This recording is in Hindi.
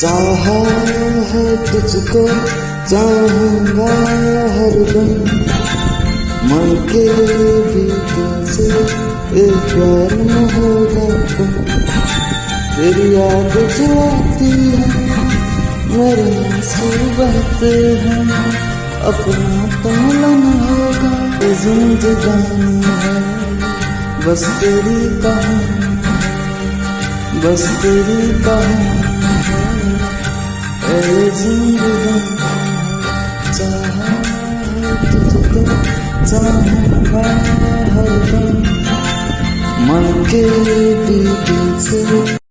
चाहा है तुझको चाहूँगा हर मन के भी एक होगा तुम तेरी याद है मेरे बहते हैं अपना मिलन होगा है बस तेरी कहानी बस तेरी कहानी जिंदगानी चाहा तुझको चाहूँगा हर दम मन के भी दिल से